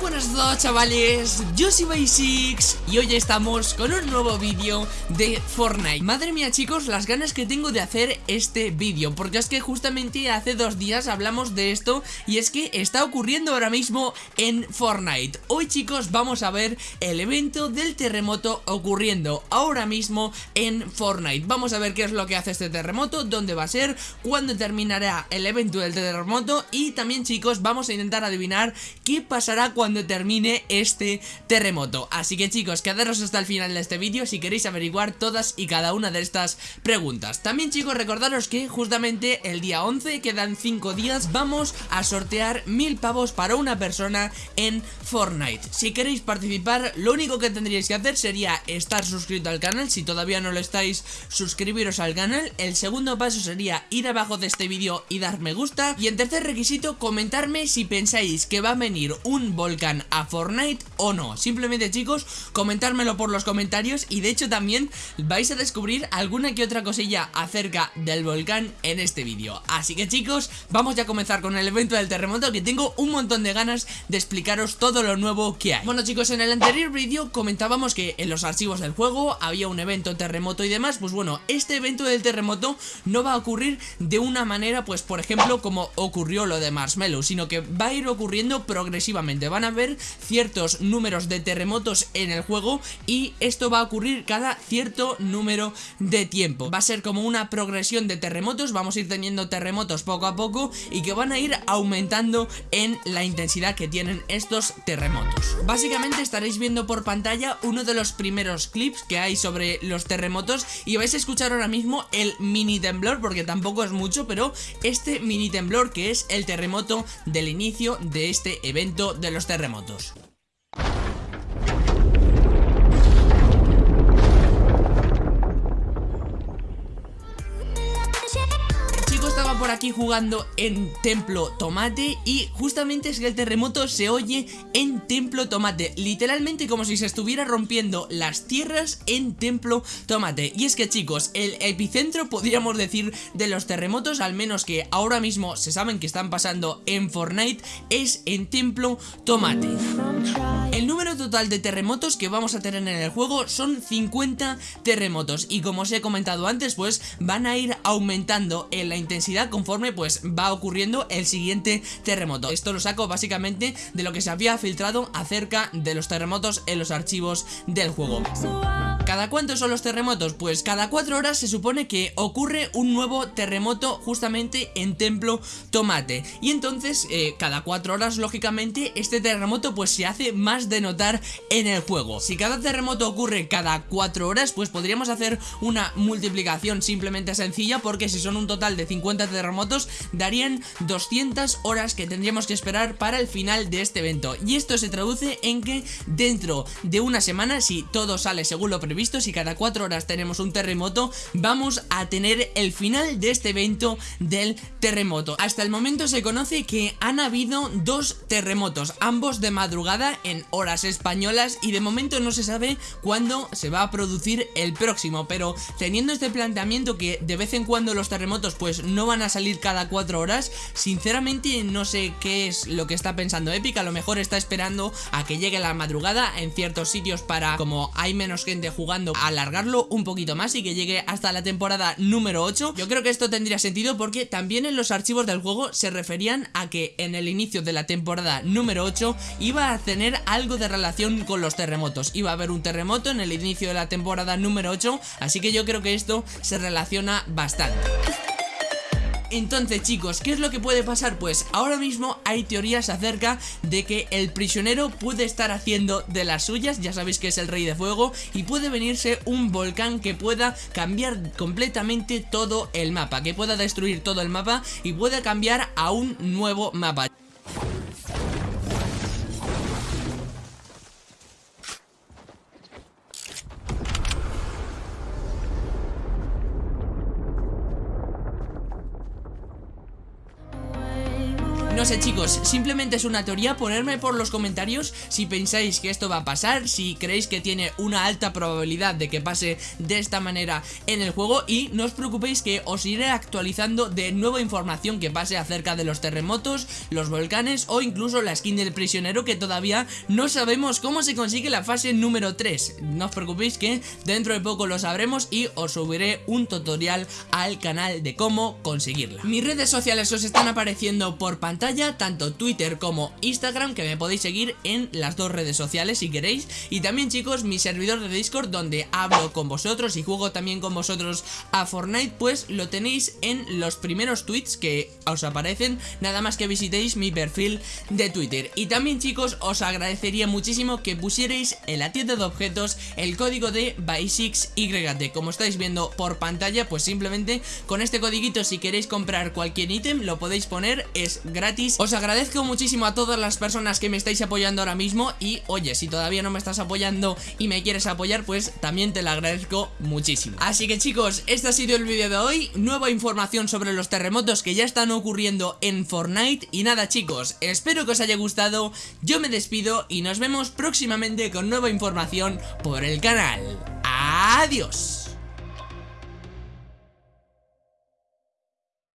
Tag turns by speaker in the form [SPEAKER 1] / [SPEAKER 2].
[SPEAKER 1] buenas todos chavales, yo soy Basics y hoy estamos con un nuevo vídeo de Fortnite. Madre mía chicos, las ganas que tengo de hacer este vídeo Porque es que justamente hace dos días hablamos de esto Y es que está ocurriendo ahora mismo en Fortnite. Hoy chicos vamos a ver el evento del terremoto ocurriendo ahora mismo en Fortnite. Vamos a ver qué es lo que hace este terremoto, dónde va a ser, cuándo terminará el evento del terremoto Y también chicos vamos a intentar adivinar qué pasará cuando termine este terremoto. Así que chicos, quedaros hasta el final de este vídeo si queréis averiguar todas y cada una de estas preguntas. También chicos, recordaros que justamente el día 11, quedan 5 días, vamos a sortear mil pavos para una persona en Fortnite. Si queréis participar, lo único que tendríais que hacer sería estar suscrito al canal. Si todavía no lo estáis, suscribiros al canal. El segundo paso sería ir abajo de este vídeo y dar me gusta. Y en tercer requisito, comentarme si pensáis que va a venir un volcán a Fortnite o no. Simplemente chicos, comentármelo por los comentarios y de hecho también vais a descubrir alguna que otra cosilla acerca del volcán en este vídeo. Así que chicos, vamos ya a comenzar con el evento del terremoto que tengo un montón de ganas de explicaros todo lo nuevo que hay. Bueno chicos, en el anterior vídeo comentábamos que en los archivos del juego había un evento terremoto y demás. Pues bueno, este evento del terremoto no va a ocurrir de una manera pues por ejemplo como ocurrió lo de Marshmallow Sino que va a ir ocurriendo progresivamente. Van a haber ciertos números de terremotos en el juego y esto va a ocurrir cada cierto número de tiempo. Va a ser como una progresión de terremotos, vamos a ir teniendo terremotos poco a poco y que van a ir aumentando en la intensidad que tienen estos terremotos. Básicamente estaréis viendo por pantalla uno de los primeros clips que hay sobre los terremotos y vais a escuchar ahora mismo el mini temblor porque tampoco es mucho, pero este mini temblor que es el terremoto del inicio de este evento de los terremotos terremotos. Por aquí jugando en Templo Tomate y justamente es que el terremoto se oye en Templo Tomate, literalmente como si se estuviera rompiendo las tierras en Templo Tomate. Y es que chicos, el epicentro podríamos decir de los terremotos, al menos que ahora mismo se saben que están pasando en Fortnite, es en Templo Tomate. El número total de terremotos que vamos a tener en el juego son 50 terremotos y como os he comentado antes, pues van a ir aumentando en la intensidad conforme pues va ocurriendo el siguiente terremoto. Esto lo saco básicamente de lo que se había filtrado acerca de los terremotos en los archivos del juego. ¿Cada cuánto son los terremotos? Pues cada cuatro horas se supone que ocurre un nuevo terremoto justamente en Templo Tomate. Y entonces eh, cada cuatro horas lógicamente este terremoto pues se hace más de notar en el juego. Si cada terremoto ocurre cada cuatro horas pues podríamos hacer una multiplicación simplemente sencilla Porque si son un total de 50 terremotos darían 200 horas que tendríamos que esperar para el final de este evento. Y esto se traduce en que dentro de una semana si todo sale según lo previsto visto, si cada 4 horas tenemos un terremoto, vamos a tener el final de este evento del terremoto. Hasta el momento se conoce que han habido dos terremotos, ambos de madrugada en horas españolas y de momento no se sabe cuándo se va a producir el próximo, pero teniendo este planteamiento que de vez en cuando los terremotos pues no van a salir cada 4 horas, sinceramente no sé qué es lo que está pensando Epic, a lo mejor está esperando a que llegue la madrugada en ciertos sitios para como hay menos gente jugando alargarlo un poquito más y que llegue hasta la temporada número 8 Yo creo que esto tendría sentido porque también en los archivos del juego se referían a que en el inicio de la temporada número 8 iba a tener algo de relación con los terremotos. Iba a haber un terremoto en el inicio de la temporada número 8 Así que yo creo que esto se relaciona bastante entonces chicos, ¿qué es lo que puede pasar? Pues ahora mismo hay teorías acerca de que el prisionero puede estar haciendo de las suyas Ya sabéis que es el rey de fuego Y puede venirse un volcán que pueda cambiar completamente todo el mapa Que pueda destruir todo el mapa y pueda cambiar a un nuevo mapa no sé chicos, simplemente es una teoría, ponerme por los comentarios si pensáis que esto va a pasar, si creéis que tiene una alta probabilidad de que pase de esta manera en el juego y no os preocupéis que os iré actualizando de nueva información que pase acerca de los terremotos, los volcanes o incluso la skin del prisionero que todavía no sabemos cómo se consigue la fase número 3. No os preocupéis que dentro de poco lo sabremos y os subiré un tutorial al canal de cómo conseguirla. Mis redes sociales os están apareciendo por pantalla, tanto Twitter como Instagram, que me podéis seguir en las dos redes sociales si queréis. Y también chicos, mi servidor de Discord donde hablo con vosotros y juego también con vosotros a Fortnite, pues lo tenéis en los primeros tweets que os aparecen, nada más que visitéis mi perfil de Twitter. Y también chicos, os agradecería muchísimo que pusierais en la tienda de objetos el código de BY6YT. Como estáis viendo por pantalla, pues simplemente con este codiguito si queréis comprar cualquier ítem lo podéis poner, es Os agradezco muchísimo a todas las personas que me estáis apoyando ahora mismo y oye, si todavía no me estás apoyando y me quieres apoyar, pues también te lo agradezco muchísimo. Así que chicos, este ha sido el vídeo de hoy, nueva información sobre los terremotos que ya están ocurriendo en Fortnite y nada chicos, espero que os haya gustado, yo me despido y nos vemos próximamente con nueva información por el canal. Adiós.